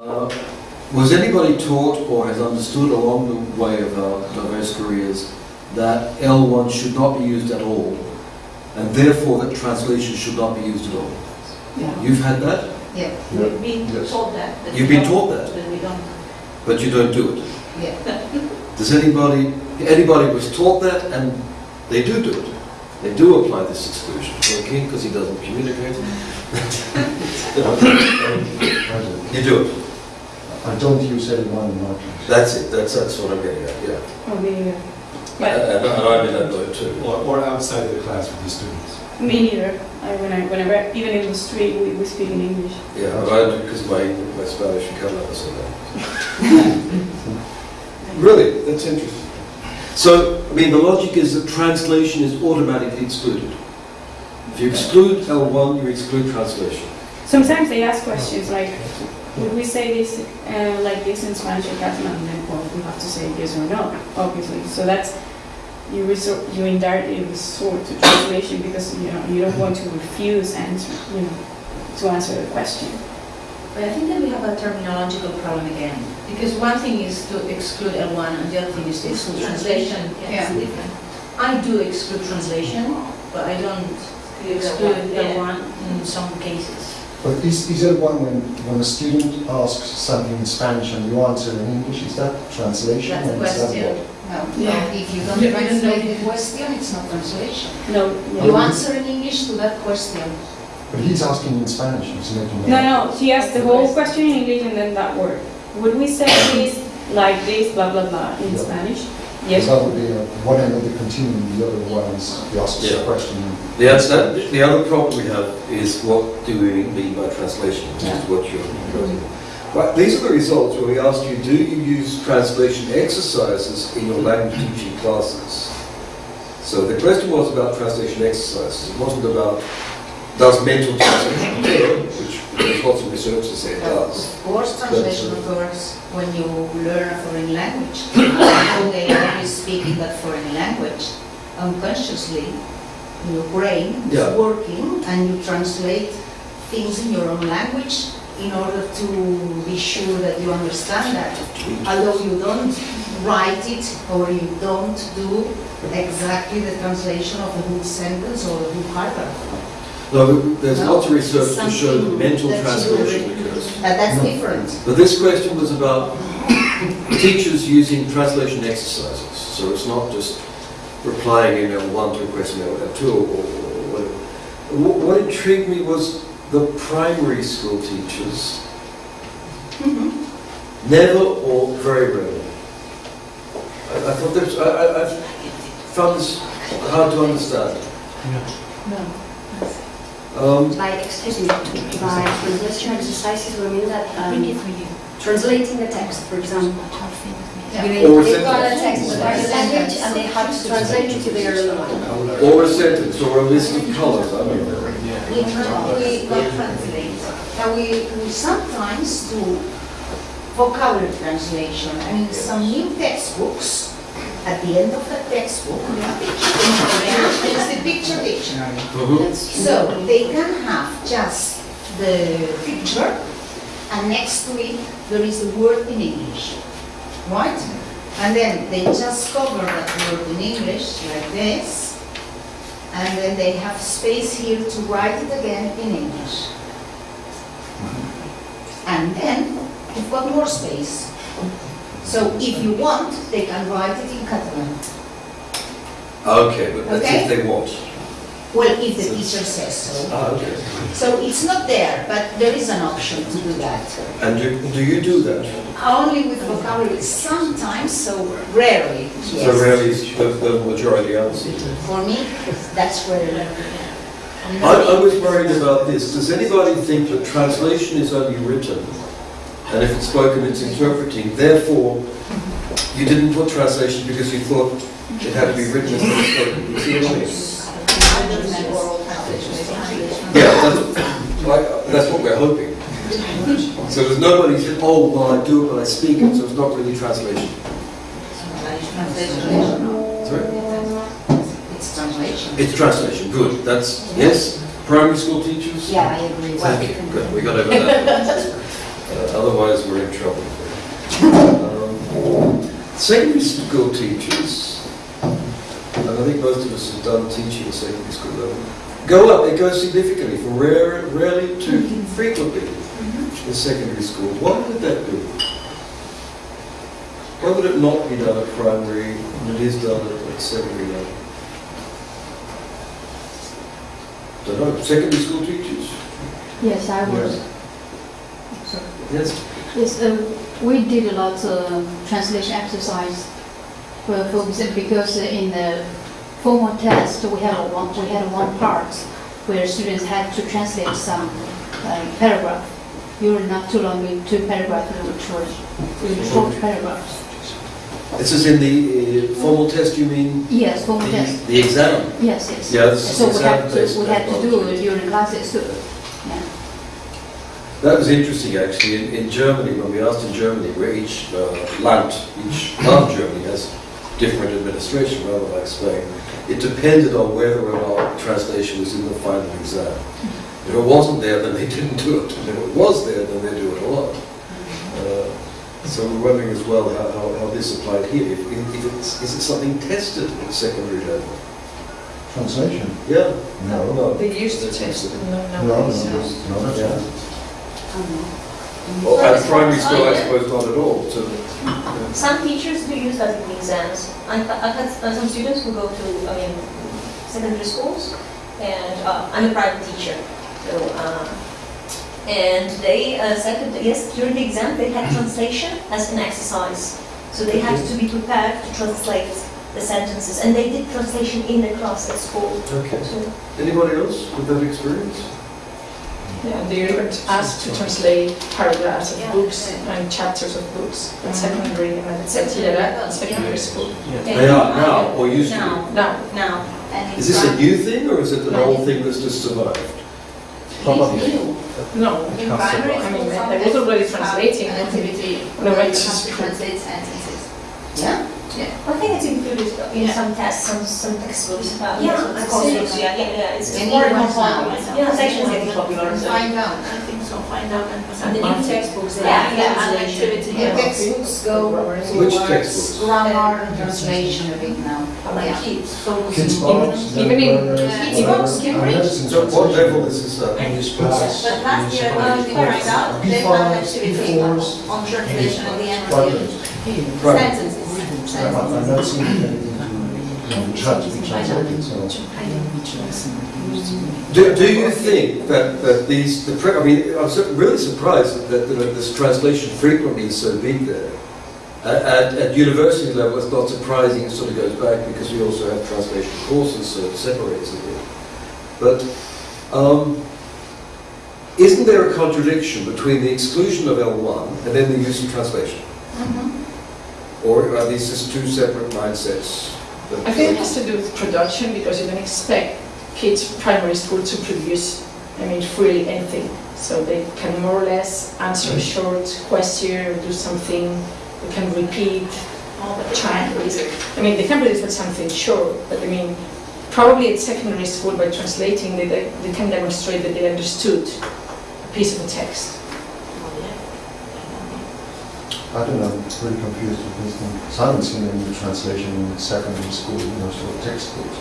Uh, was anybody taught or has understood along the way of our diverse careers that L1 should not be used at all, and therefore that translation should not be used at all? Yeah. You've had that, Yeah, We've been Yes. told that. but You've been taught that? But we don't. but you don't do it. yeah. Does anybody, anybody was taught that and they do do it? They do apply this exclusion. Okay, because he doesn't communicate. You do it. I don't use L1 in my class. That's it. That's, that's what I'm getting at, yeah. Oh, me neither. And, But and I'm in that boat too. Or, or outside of the class with the students. me neither. I, when I, whenever, even in the street, we, we speak in English. Yeah, but I do because my, my Spanish and Catalan is so bad. Really, that's interesting. So, I mean, the logic is that translation is automatically excluded. If you exclude L1, you exclude translation. Sometimes they ask questions like, would we say this uh, like this in Spanish or Catalan? And then, well, we have to say yes or no, obviously. So that's you resort, you indirectly resort to translation because you know you don't want to refuse answer, you know, to answer the question. But I think that we have a terminological problem again, because one thing is to exclude L1 and the other thing is to exclude translation. Yeah. I do exclude translation, but I don't exclude Yeah. L1 in some cases. But is, is L1 when, when a student asks something in Spanish and you answer in English, is that translation? That's the or is that question. what? No, Yeah. no, if you don't You don't translate know. the question, it's not translation. No, You answer in English to that question. But he's asking in Spanish, he's making no, no. She asked the whole question in English and then that word. Would we say this like this, blah blah blah, in Yeah. Spanish? Because Yes. that would be uh, one end of the continuum, the other one is he asks Yeah. question. The, answer, the other problem we have is what do we mean by translation, which is what you're proposing. Right, these are the results where we asked you, do you use translation exercises in your language teaching classes? So the question was about translation exercises. It wasn't about does mental translation occur, which there's lots of research to say it does. Of course, translation occurs when you learn a foreign language. Although they always speak in that foreign language, unconsciously, your brain Yeah. is working and you translate things in your own language in order to be sure that you understand that. Although you don't write it or you don't do exactly the translation of the whole sentence or the whole paragraph. No, there's No, lots of research to show that mental that you translation occurs. That, that's No. different. But this question was about teachers using translation exercises. So it's not just replying in L1 to a question in L2 or, or whatever. What, what intrigued me was the primary school teachers mm-hmm. never or very rarely. I, I thought this, I, I, I found this hard to understand. No. Um, By, excuse me, by translation exercises, we mean that Bring it um, you. translating the text, for example. Yeah. You Or know, They've got a sentence. text in their language and they have to translate it to their language. or a sentence or a list of colors. I mean, We, we, Not translate. Now, we, we sometimes do vocabulary translation, I mean, some new textbooks, at the end of the textbook, we have picture it's the picture dictionary. mhm. So they can have just the picture, and next to it, there is a word in English, right? And then they just cover that word in English, like this, and then they have space here to write it again in English. And then you've got more space. So if you want, they can write it in Catalan. Okay, but that's Okay. if they want. Well, if the teacher says so. Ah, okay. So it's not there, but there is an option to do that. And do, do you do that? Only with vocabulary, sometimes, so rarely, So yes. rarely is the, the majority answer. For me, that's where... I, I was worried about this. Does anybody think that translation is only written? And if it's spoken, it's interpreting. Therefore, you didn't put translation because you thought it had to be written as well spoken. You see what I mean? Oral translation is translation. Yeah, that's, like, that's what we're hoping. So there's nobody who said, oh, well, I do it, but I speak it, so it's not really translation. Translation. Sorry? It's translation. It's translation, good. That's, yes? Primary school teachers? Yeah, I agree. Thank you, good, we got over that. Uh, otherwise we're in trouble. Um, secondary school teachers, and I think most of us have done teaching at secondary school level, go up, they go significantly from rare, rarely to frequently in secondary school. Why would that be? Why would it not be done at primary and it is done at, secondary level? Don't know, secondary school teachers? Yes, I would. Yes, um, we did a lot of translation exercise for, for example, because in the formal test, we had a one, we had one part where students had to translate some uh, paragraph. Usually not too long, maybe two paragraphs, which were really short paragraphs. This is in the uh, formal test, you mean? Yes, formal The- test, The exam? yes, yes. Yeah, this is So we had to, we had to do it during classes too. Yeah. That was interesting, actually. In, in Germany, when we asked in Germany, where each uh, land, each part of Germany has different administration, rather like Spain, it depended on whether or not translation was in the final exam. If it wasn't there, then they didn't do it. And if it was there, then they do it a lot. Uh, so we're wondering as well how, how, how this applied here. If, if it's, is it something tested at secondary level? Translation? Yeah. No. No. They used to test it, no, No, no. no, no, that's Yeah. Right. Well, at primary school, I suppose not at all. So, Some teachers do use that in exams. I've, I've had some students who go to, I mean, secondary schools, and uh, I'm a private teacher, so, uh, and they uh, said that, yes, during the exam, they had translation as an exercise. So they had to be prepared to translate the sentences, and they did translation in the class at school. okay. So Anybody else with that experience? Yeah, they were asked to translate paragraphs of Yeah. books and chapters of books at mm-hmm. secondary and at secondary, secondary school. They are now, or used to Now, Now, now, and. Is this a new thing, or is it an old thing that's just survived? Probably. no, In primary I mean, school, some I was already translating. An activity When I went to to school. translate sentences. Yeah? I think it's included in Yeah. some tests, some, some textbooks. uh, Yeah, some I've courses. Yeah, yeah, yeah, it's And more even and more popular. Yeah, translation is getting popular, so. Find out. I think so, find out and. And the new textbooks, they Yeah, have yeah, translation. activity. The textbooks go Which textbooks? grammar translation a bit now. Like Yeah. kids. Kids books, even in- Kids uh, books, Cambridge. medicine So what level is this at? English class. But last year, uh, we find out, they have an activity on translation at the end of the Private. Do, do you think that, that these, the, I mean, I'm really surprised that, this translation frequently is so big there. At, at, university level, it's not surprising, it sort of goes back because we also have translation courses, so it separates. But um, isn't there a contradiction between the exclusion of L1 and then the use of translation? Or are these just two separate mindsets? I think it has to do with production because you don't expect kids primary school to produce, I mean, freely anything. So they can more or less answer a short question or do something, they can repeat, try and produce. I mean, they can produce something short, but I mean, probably at secondary school by translating, they, they can demonstrate that they understood a piece of text. I don't know, I'm pretty confused with this thing. So I haven't seen any translation in secondary school, you know, sort of textbooks.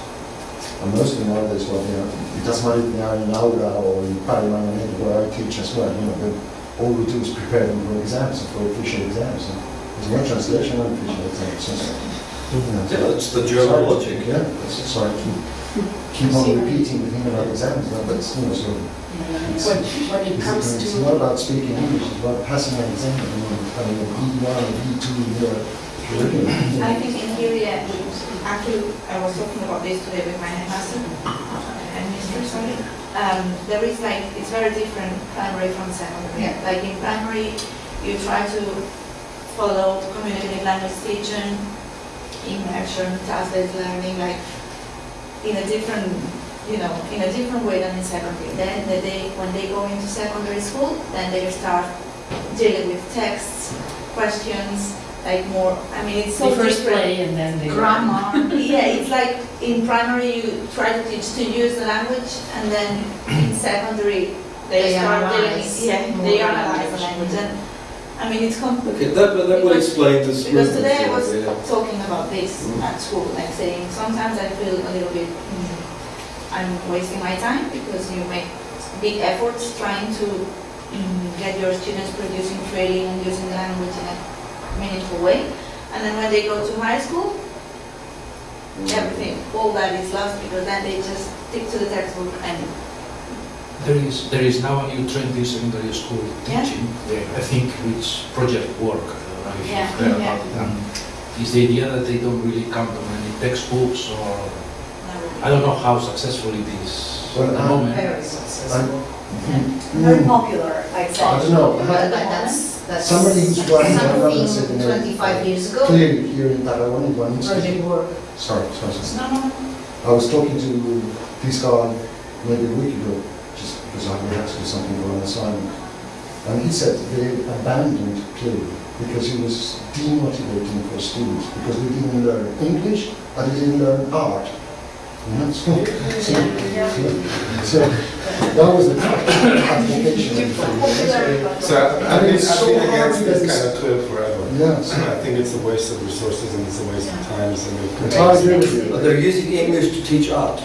And mostly nowadays, well, you know, it doesn't matter if they are in Aula or in Parliament where I teach as well, you know, but all we do is prepare them for exams, for official exams. And There's no translation on official exams. so, you know, Yeah, it's the German logic. Yeah, it's- sorry, keep, keep on repeating the thing about exams, no, but it's, you know, so. it's- When, when it It's comes it's to, not about speaking English, it's about passing an exam, you know, having a B1 or B2 in your curriculum. I think in here, yeah, actually, I was talking about this today with my headmaster, and Mr. sorry. Um, there is like, it's very different primary from secondary. Yeah. Like in primary, you try to follow the communicative language teaching, immersion, task-based learning, like in a different, you know, in a different way than in secondary. Then the day, when they go into secondary school, then they start dealing with texts, questions, like more, I mean, it's so They first different. play and then they. Grammar, yeah, it's like in primary you try to teach to use the language and then in secondary they They start dealing, analyze yeah, more they analyze the language. language and I mean, it's com- Okay, that, that would explain this. Because today I was yeah. talking about this Mm. at school, like saying, sometimes I feel a little bit, mm, I'm wasting my time because you make big efforts trying to mm, get your students producing, trading, and using the language in a meaningful way. And then when they go to high school, everything, all that is lost because then they just stick to the textbook and There is, there is now a new trend in secondary school teaching, uh, I think, which project work, I if Yeah, you've heard yeah. about it. and Is the idea that they don't really count on any textbooks or, I don't know how successful it is at the moment. Very successful. Mm. Very popular, I'd say. I don't know. But but that's, that's Somebody who's running, I'm not gonna say the something name. twenty-five years ago. Clearly here in Taiwan, in one Project work. Sorry, sorry, sorry. No, no, no. I was talking to this guy maybe a week ago, just because I had to do something for an assignment. And he said they abandoned play because it was demotivating for students, because they didn't learn English and they didn't learn art. You know, so, so, so that was the application. So I I mean, think, it's I so think hard against to this get kind of clear forever. Yes. I think it's a waste of resources and it's a waste of time. and I agree with But they're using English to teach art.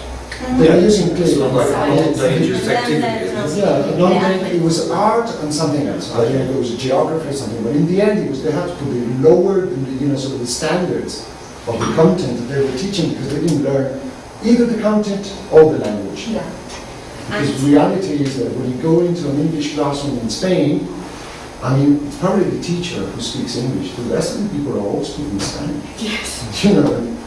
They are using play. It's not like a Yeah. dangerous activity. it? Yeah, non it was art and something else. I don't know it was geography or something, but in the end, it was, they had to be lower than the, you know, sort of the standards of the content that they were teaching because they didn't learn either the content or the language. Yeah. Because the reality is that when you go into an English classroom in Spain, I mean, it's probably the teacher who speaks English, the rest of the people are all speaking Spanish. Yes. You know, and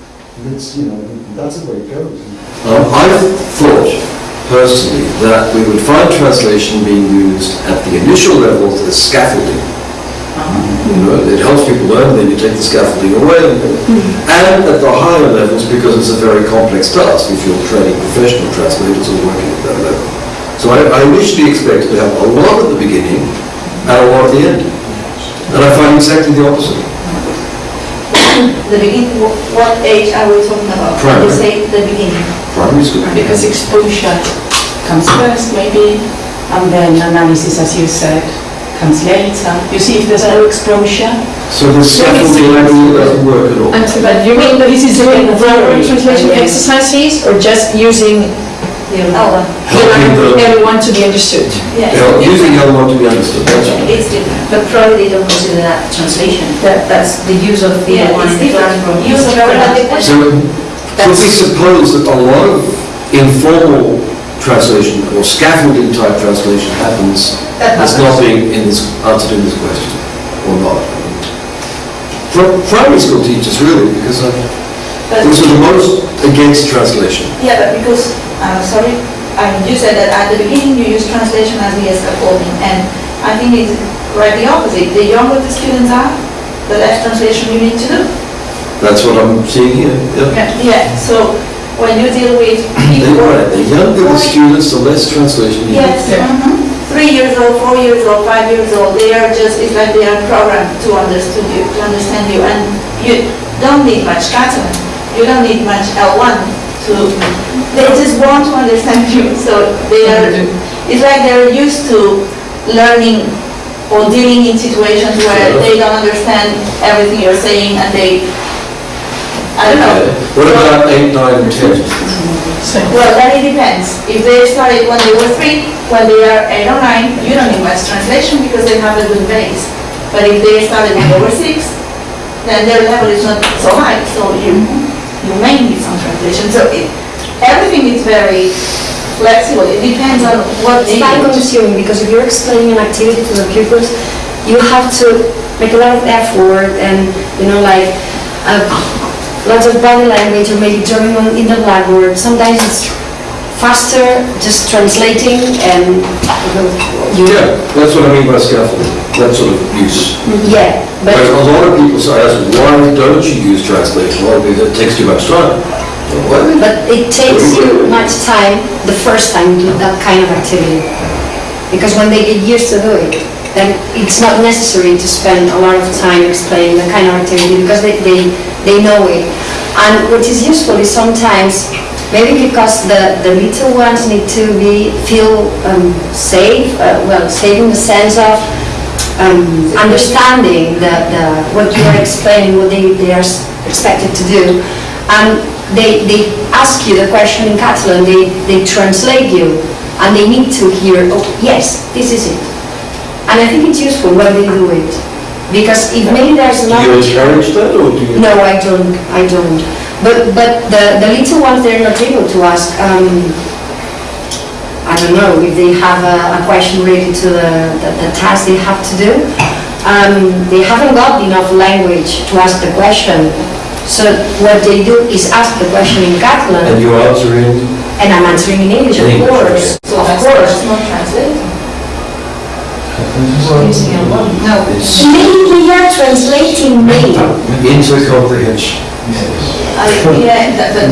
it's, you know, that's the way it goes. Um, I thought personally that we would find translation being used at the initial levels as scaffolding. You know, it helps people learn, then you take the scaffolding away. And at the higher levels, because it's a very complex task, if you're training professional translators or working at that level. So I, I initially expected to have a lot at the beginning and a lot at the end. And I find exactly the opposite. The beginning, what age are we talking about? Primary. You say the beginning. Primary school. Because exposure comes first, maybe, and then analysis, as you said, comes later. You see, if there's no exposure. So the scaffolding level doesn't work at all. And but you mean that this is doing verbal translation exercises or just using Oh, Helping the- everyone to be understood? yeah. Yeah, using L1 to be understood, that's all. It's different. But probably they don't consider that translation. That, that's the use of the Yeah, one it's different. from Use of everyone. So, so we suppose that a lot of informal translation or scaffolding type translation happens, That that's not being in this, answered in this question, or not. Pri- Primary school teachers really, because uh, But- those are the most against translation. Yeah, but because, uh, sorry, um, you said that at the beginning you use translation as the scaffolding, and I think it's right the opposite. The younger the students are, the less translation you need to do. That's what I'm seeing here, yeah. Yeah, so when you deal with They're people. right, the younger the students, the less translation you need. Yes, mhm. three years old, four years old, five years old, they are just, it's like they are programmed to understand you, to understand you, and you don't need much Catalan, you don't need much L1 to, they just want to understand you, so they are, it's like they're used to learning or dealing in situations where they don't understand everything you're saying, and they, I don't know. What about eight, nine, and 10? Well, then it depends. If they started when they were three, when they are eight or nine, you don't need much translation because they have a good base. But if they started when they were six, then their level is not so high, so you, you may need some translation. So it, everything is very flexible. It depends on what It's they time do. consuming because if you're explaining an activity to the pupils, you have to make a lot of effort and, you know, like, uh, lots of body language or maybe drawing on in the blackboard. Sometimes it's faster just translating and you, Yeah, that's what I mean by scaffolding, that sort of use. yeah, But but a lot of people say, why don't you use translation? Well, because it takes too much time. But it takes you much time the first time to do that kind of activity. Because when they get used to do it, then it's not necessary to spend a lot of time explaining the kind of activity because they, they, they know it. And what is useful is sometimes, maybe because the, the little ones need to be, feel um, safe, uh, well, safe in the sense of um, understanding the, the, what you are explaining, what they, they are expected to do. And they, they ask you the question in Catalan, they, they translate you, and they need to hear, oh, yes, this is it. And I think it's useful when they do it, because if maybe there's Do another... you encourage that, or do you? No, I don't, I don't. But, but the, the little ones, they're not able to ask, um, I don't know, if they have a, a question related to the, the, the task they have to do. Um, they haven't got enough language to ask the question. So what they do is ask the question in Catalan. And Catalan, you answer in? and I'm answering in English, of English, course, So of that's course. that's not translating. No, It's Maybe they are translating me. into comprehension. I, yeah, that, that,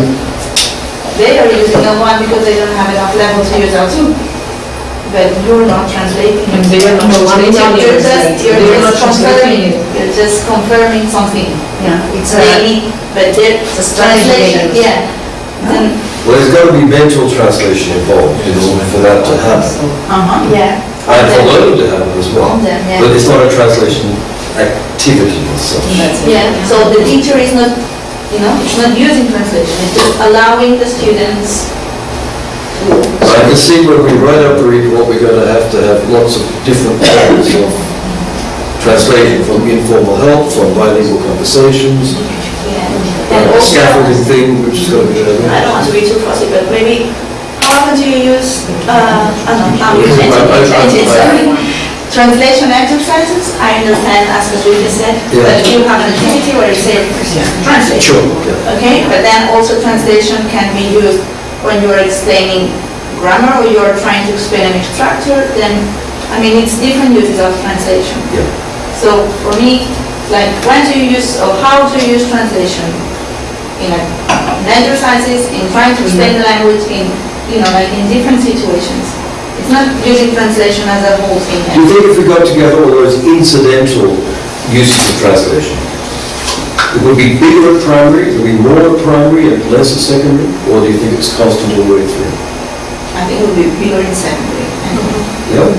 they are using L1 because they don't have enough level to use L2. But you're not translating. And they are not No, I'm translating not. You're just, you're They are not just confirming, translating you're just confirming something. yeah, it's a, Maybe, but they're Just translation, translation. yeah. Then, Well, there's got to be mental translation involved in order for that to happen. uh-huh. yeah. And for learning to happen as well. Them, yeah. But it's not a translation activity as such. Yeah, so the teacher is not, you know, it's not using translation, it's just allowing the students to. So I can see when we write up the report, we're going to have to have lots of different kinds of translation from informal help, from bilingual conversations, Yeah. And uh, also, scaffolding thing, which is going to be there. I don't want to be too fussy, but maybe, how often do you use, uh, I don't know, now you change it, you change it. Translation exercises, I understand, as Katrina said, Yeah. but you have an activity where you say, translate. Sure, yeah. Okay, but then also translation can be used when you're explaining grammar or you're trying to explain a mixed structure, then, I mean, it's different uses of translation. Yeah. So for me, like, when do you use, or how do you use translation? In a- in exercises, in trying to explain the language, in, you know, like in different situations. It's not using translation as a whole thing. Do you think if we got together all those incidental uses of translation, it would be bigger at primary, it would be more at primary and less at secondary? Or do you think it's constant all the way through? I think it would be bigger in secondary. Yeah?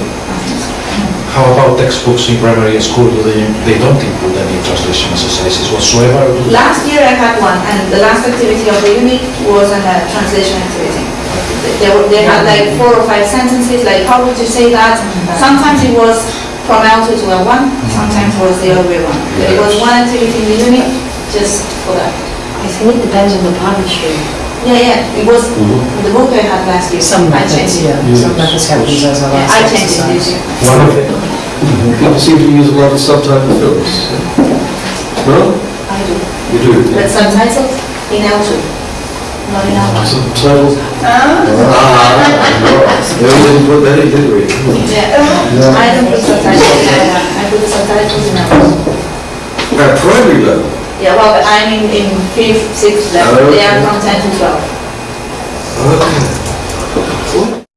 How about textbooks in primary school? Do they, they don't include any translation exercises whatsoever? or do they? Last year I had one, and the last activity of the unit was a uh, translation activity. They were, they had like four or five sentences, like how would you say that? Sometimes it was from L2 to L1, sometimes it was the other way around. But it was one activity in the unit just for that. I think it depends on the publisher. Yeah, yeah, it was mm-hmm. the book I had last year. Some I methods, changed it. yeah, some methods have these as a Yeah, I changed it this year. One of them. People seem to use a lot of subtitle films. No? I do. You do? But subtitles in L2, L1. Subtitles? Ah, no, we didn't put that in, did we? Yeah, I don't put subtitles in L1, I put subtitles in L2. At primary level? Yeah, well, I'm in, in fifth, sixth level, they are from ten to twelve. Okay.